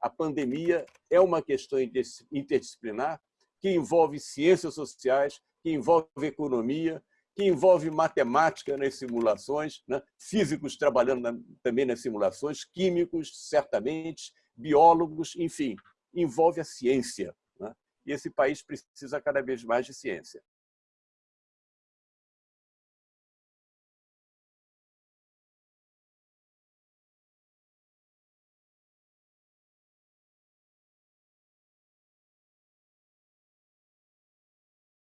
a pandemia é uma questão interdisciplinar que envolve ciências sociais, que envolve economia, que envolve matemática nas simulações, né? físicos trabalhando na, também nas simulações, químicos, certamente, biólogos, enfim, envolve a ciência. Né? E esse país precisa cada vez mais de ciência.